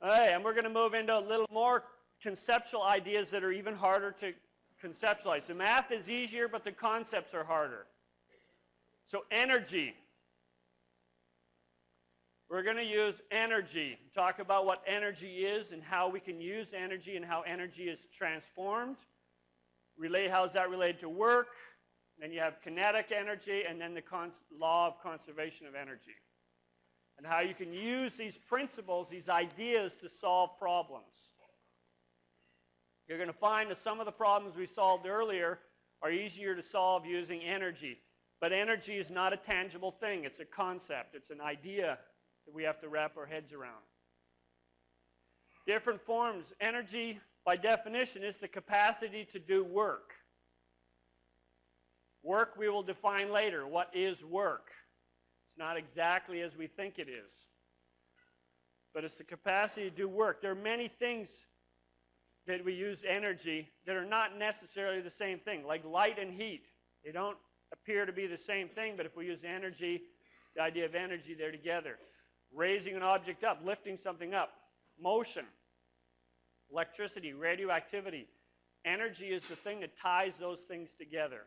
All right, and we're going to move into a little more conceptual ideas that are even harder to conceptualize. The math is easier, but the concepts are harder. So energy. We're going to use energy, talk about what energy is and how we can use energy and how energy is transformed. Relate, how is that related to work? Then you have kinetic energy and then the law of conservation of energy. And how you can use these principles, these ideas to solve problems. You're going to find that some of the problems we solved earlier are easier to solve using energy. But energy is not a tangible thing. It's a concept. It's an idea that we have to wrap our heads around. Different forms. Energy, by definition, is the capacity to do work. Work we will define later. What is work? Not exactly as we think it is. But it's the capacity to do work. There are many things that we use energy that are not necessarily the same thing, like light and heat. They don't appear to be the same thing, but if we use energy, the idea of energy, they're together raising an object up, lifting something up, motion, electricity, radioactivity. Energy is the thing that ties those things together.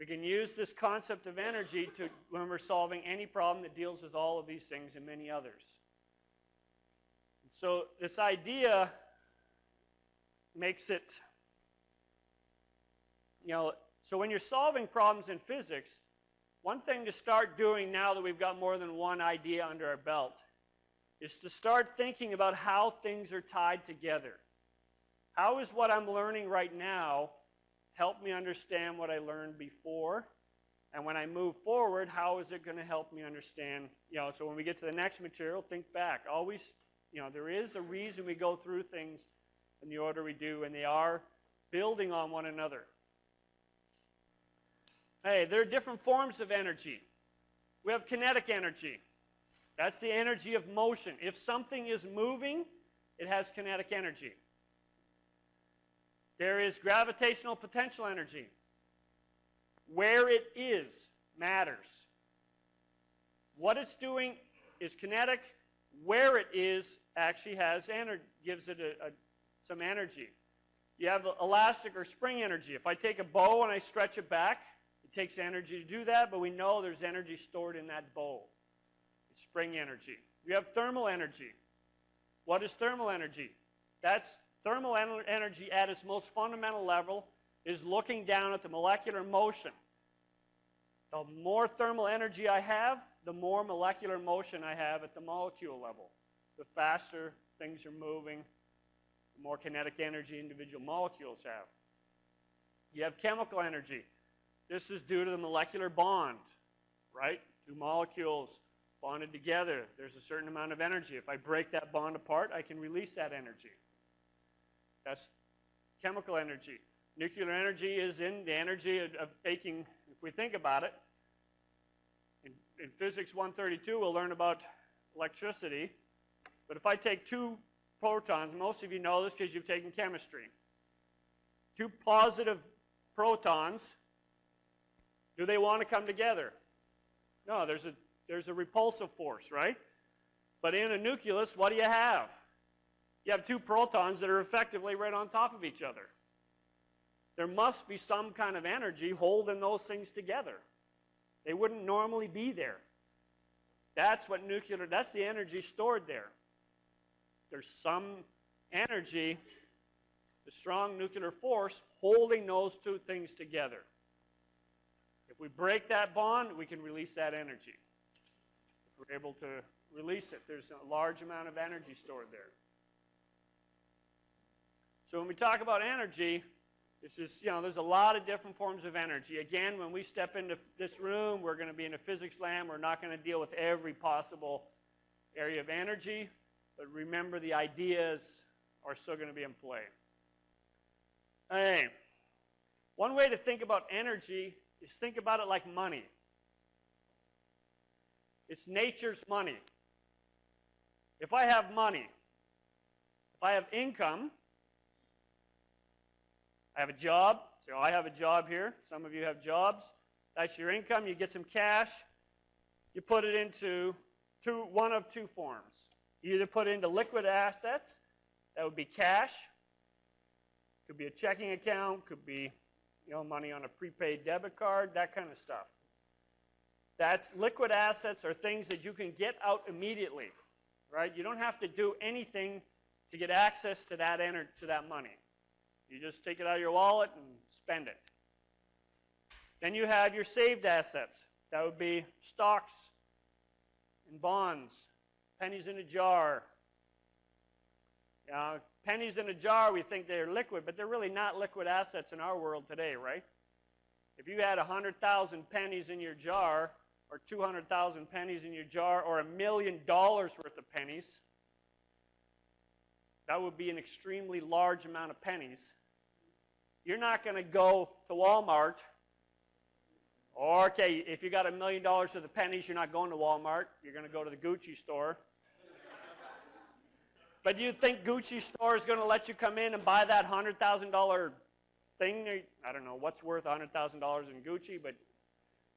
We can use this concept of energy to, when we're solving any problem that deals with all of these things and many others. So this idea makes it, you know, so when you're solving problems in physics, one thing to start doing now that we've got more than one idea under our belt is to start thinking about how things are tied together. How is what I'm learning right now help me understand what I learned before? And when I move forward, how is it going to help me understand? You know, so when we get to the next material, think back. Always, you know, there is a reason we go through things in the order we do, and they are building on one another. Hey, there are different forms of energy. We have kinetic energy. That's the energy of motion. If something is moving, it has kinetic energy. There is gravitational potential energy. Where it is matters. What it's doing is kinetic. Where it is actually has energy, gives it a, a, some energy. You have elastic or spring energy. If I take a bow and I stretch it back, it takes energy to do that, but we know there's energy stored in that bow. It's spring energy. We have thermal energy. What is thermal energy? That's thermal energy at its most fundamental level is looking down at the molecular motion. The more thermal energy I have, the more molecular motion I have at the molecule level. The faster things are moving, the more kinetic energy individual molecules have. You have chemical energy. This is due to the molecular bond, right? Two molecules bonded together. There's a certain amount of energy. If I break that bond apart, I can release that energy. That's chemical energy. Nuclear energy is in the energy of, of taking, if we think about it, in, in Physics 132, we'll learn about electricity. But if I take two protons, most of you know this because you've taken chemistry. Two positive protons do they want to come together? No, there's a, there's a repulsive force, right? But in a nucleus, what do you have? You have two protons that are effectively right on top of each other. There must be some kind of energy holding those things together. They wouldn't normally be there. That's what nuclear, that's the energy stored there. There's some energy, the strong nuclear force, holding those two things together. If we break that bond, we can release that energy. If we're able to release it, there's a large amount of energy stored there. So when we talk about energy, you know, there's a lot of different forms of energy. Again, when we step into this room, we're going to be in a physics lab. We're not going to deal with every possible area of energy, but remember the ideas are still going to be in play. Hey, one way to think about energy is think about it like money. It's nature's money. If I have money, if I have income, Have a job. So I have a job here. Some of you have jobs. That's your income. You get some cash. You put it into two, one of two forms. You either put it into liquid assets, that would be cash, could be a checking account, could be you know, money on a prepaid debit card, that kind of stuff. That's liquid assets are things that you can get out immediately, right? You don't have to do anything to get access to that, to that money. You just take it out of your wallet and spend it. Then you have your saved assets. That would be stocks and bonds, pennies in a jar. Uh, pennies in a jar, we think they're liquid, but they're really not liquid assets in our world today, right? If you had 100,000 pennies in your jar, or 200,000 pennies in your jar, or a million dollars worth of pennies, that would be an extremely large amount of pennies. You're not going to go to Walmart or, okay, if you got a million dollars worth of pennies, you're not going to Walmart. You're going to go to the Gucci store. but do you think Gucci store is going to let you come in and buy that $100,000 thing? I don't know what's worth $100,000 in Gucci, but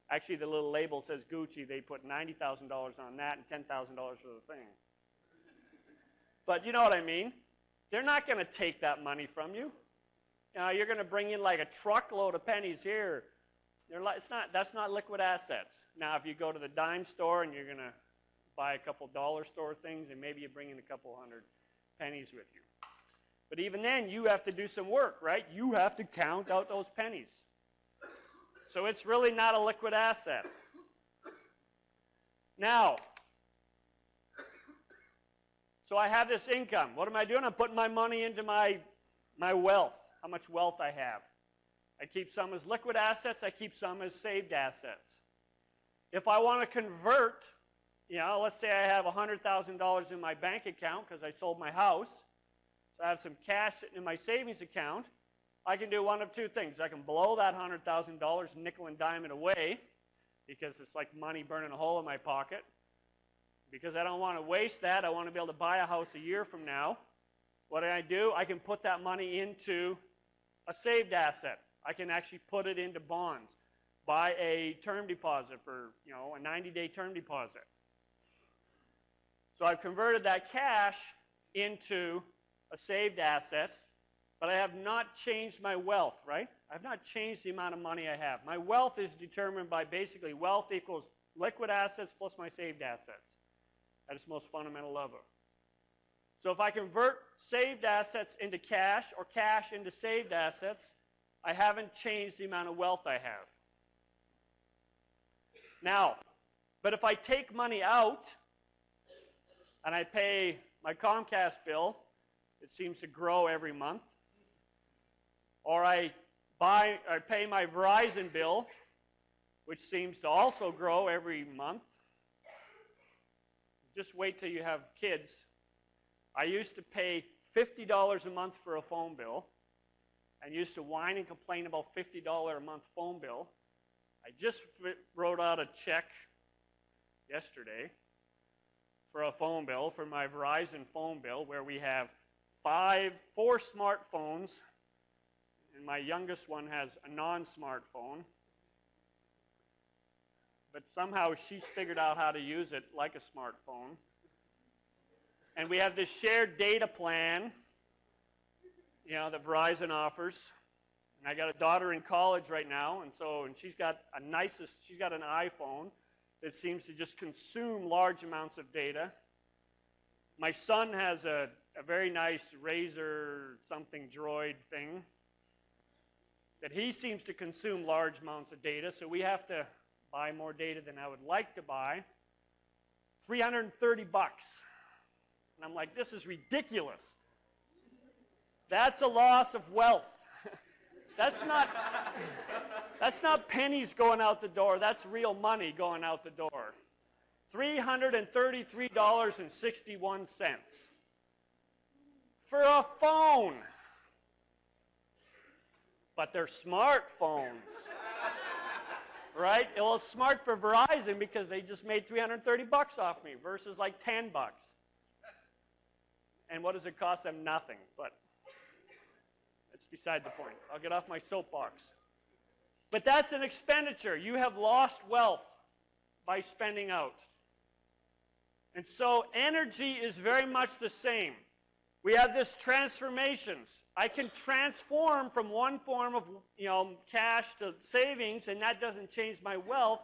actually the little label says Gucci. They put $90,000 on that and $10,000 for the thing. But you know what I mean? They're not going to take that money from you. Know, you're going to bring in like a truckload of pennies here it's not, that's not liquid assets. Now, if you go to the dime store and you're going to buy a couple dollar store things, and maybe you bring in a couple hundred pennies with you. But even then, you have to do some work, right? You have to count out those pennies. So it's really not a liquid asset. Now, so I have this income. What am I doing? I'm putting my money into my, my wealth, how much wealth I have. I keep some as liquid assets. I keep some as saved assets. If I want to convert, you know, let's say I have $100,000 in my bank account because I sold my house. So I have some cash sitting in my savings account. I can do one of two things. I can blow that $100,000 nickel and dime it away because it's like money burning a hole in my pocket. Because I don't want to waste that. I want to be able to buy a house a year from now. What do I do? I can put that money into a saved asset. I can actually put it into bonds, buy a term deposit for, you know, a 90-day term deposit. So I've converted that cash into a saved asset, but I have not changed my wealth, right? I've not changed the amount of money I have. My wealth is determined by basically wealth equals liquid assets plus my saved assets at its most fundamental level. So if I convert saved assets into cash or cash into saved assets, I haven't changed the amount of wealth I have. Now, but if I take money out and I pay my Comcast bill, it seems to grow every month, or I buy I pay my Verizon bill, which seems to also grow every month. Just wait till you have kids. I used to pay $50 a month for a phone bill and used to whine and complain about $50 a month phone bill. I just wrote out a check yesterday for a phone bill, for my Verizon phone bill, where we have five, four smartphones, and my youngest one has a non-smartphone. But somehow she's figured out how to use it like a smartphone. And we have this shared data plan you know, that Verizon offers. And I got a daughter in college right now, and so and she's got a nicest, she's got an iPhone that seems to just consume large amounts of data. My son has a, a very nice Razer something droid thing that he seems to consume large amounts of data, so we have to buy more data than I would like to buy. 330 bucks. And I'm like, this is ridiculous. That's a loss of wealth. that's not that's not pennies going out the door. That's real money going out the door. $333.61 for a phone. But they're smartphones. right? It was smart for Verizon because they just made 330 bucks off me versus like 10 bucks. And what does it cost them? Nothing. But that's beside the point. I'll get off my soapbox. But that's an expenditure. You have lost wealth by spending out. And so energy is very much the same. We have this transformations. I can transform from one form of you know, cash to savings, and that doesn't change my wealth.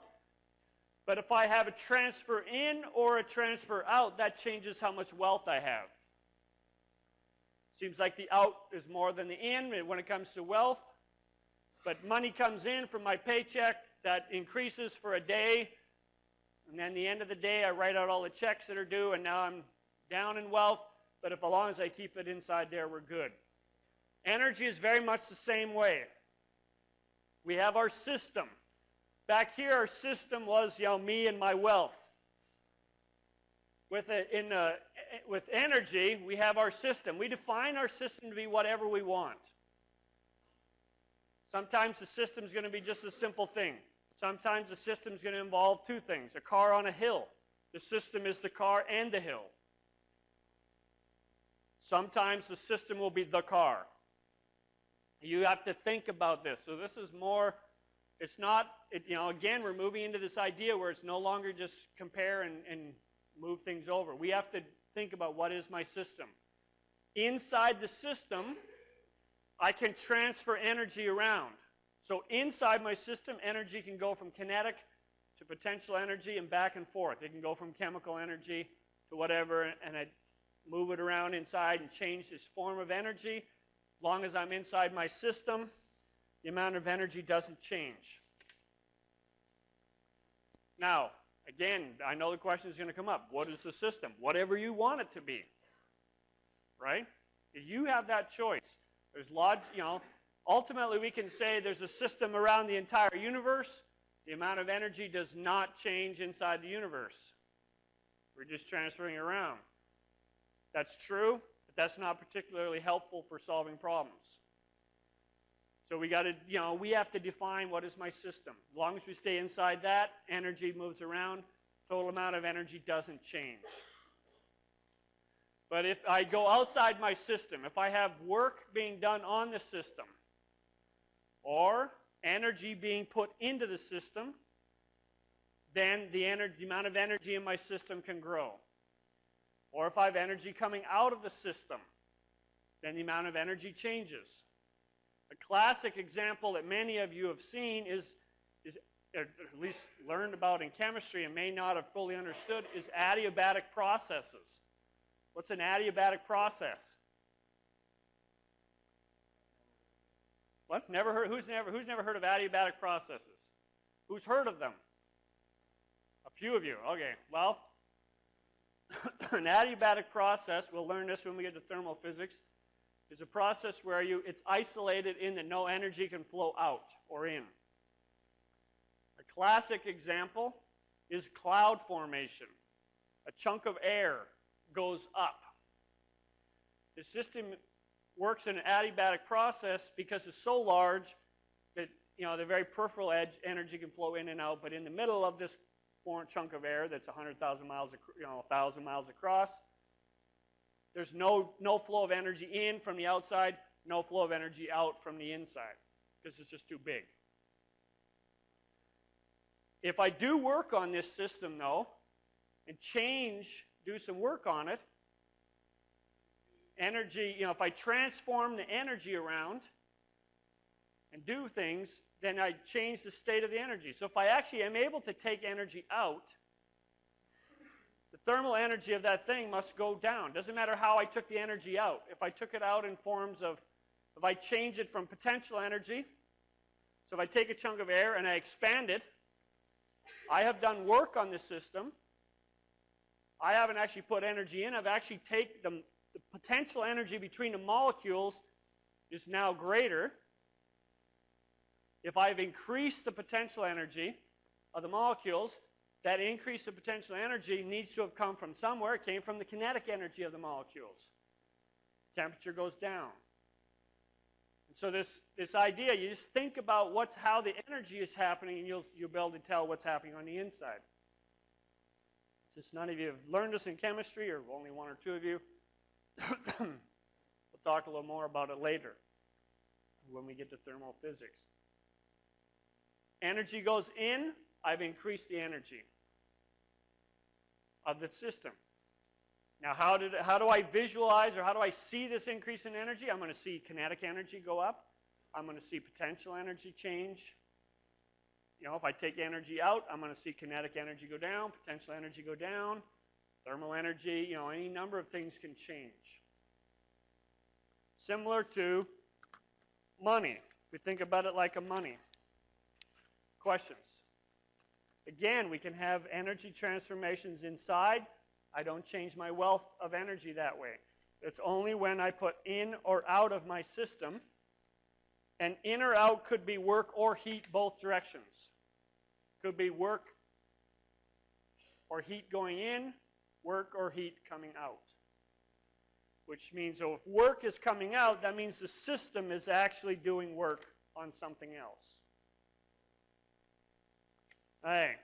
But if I have a transfer in or a transfer out, that changes how much wealth I have. Seems like the out is more than the in when it comes to wealth. But money comes in from my paycheck, that increases for a day. And then the end of the day, I write out all the checks that are due, and now I'm down in wealth but if as long as I keep it inside there, we're good. Energy is very much the same way. We have our system. Back here, our system was, you know, me and my wealth. With, a, in a, with energy, we have our system. We define our system to be whatever we want. Sometimes the system is going to be just a simple thing. Sometimes the system is going to involve two things. A car on a hill. The system is the car and the hill. Sometimes the system will be the car. You have to think about this. So this is more, it's not, it, you know, again, we're moving into this idea where it's no longer just compare and, and move things over. We have to think about what is my system. Inside the system, I can transfer energy around. So inside my system, energy can go from kinetic to potential energy and back and forth. It can go from chemical energy to whatever, and I move it around inside and change this form of energy. As long as I'm inside my system, the amount of energy doesn't change. Now, again, I know the question is going to come up. What is the system? Whatever you want it to be. Right? You have that choice. There's lots, you know, ultimately we can say there's a system around the entire universe. The amount of energy does not change inside the universe. We're just transferring around. That's true, but that's not particularly helpful for solving problems. So we got to, you know, we have to define what is my system. As long as we stay inside that, energy moves around, total amount of energy doesn't change. But if I go outside my system, if I have work being done on the system, or energy being put into the system, then the, energy, the amount of energy in my system can grow. Or if I have energy coming out of the system, then the amount of energy changes. A classic example that many of you have seen is, is at least learned about in chemistry and may not have fully understood, is adiabatic processes. What's an adiabatic process? What? Never heard? Who's never? Who's never heard of adiabatic processes? Who's heard of them? A few of you. Okay. Well, an adiabatic process, we'll learn this when we get to thermal physics, is a process where you, it's isolated in that no energy can flow out or in. A classic example is cloud formation. A chunk of air goes up. The system works in an adiabatic process because it's so large that you know the very peripheral edge energy can flow in and out, but in the middle of this chunk of air that's 100,000 miles, you know, 1,000 miles across. There's no, no flow of energy in from the outside, no flow of energy out from the inside because it's just too big. If I do work on this system, though, and change, do some work on it, energy, you know, if I transform the energy around and do things, then I change the state of the energy. So if I actually am able to take energy out, thermal energy of that thing must go down. Doesn't matter how I took the energy out. If I took it out in forms of, if I change it from potential energy, so if I take a chunk of air and I expand it, I have done work on the system. I haven't actually put energy in. I've actually taken the, the potential energy between the molecules is now greater. If I've increased the potential energy of the molecules, that increase of potential energy needs to have come from somewhere. It came from the kinetic energy of the molecules. Temperature goes down. And so this, this idea, you just think about what's, how the energy is happening, and you'll, you'll be able to tell what's happening on the inside. Since none of you have learned this in chemistry, or only one or two of you, we'll talk a little more about it later when we get to thermal physics. Energy goes in, I've increased the energy. of the system. Now, how, did, how do I visualize or how do I see this increase in energy? I'm going to see kinetic energy go up. I'm going to see potential energy change. You know, if I take energy out, I'm going to see kinetic energy go down, potential energy go down, thermal energy, you know, any number of things can change. Similar to money. If we think about it like a money. Questions? Again, we can have energy transformations inside. I don't change my wealth of energy that way. It's only when I put in or out of my system. And in or out could be work or heat both directions. Could be work or heat going in, work or heat coming out. Which means, so if work is coming out, that means the system is actually doing work on something else. Hey,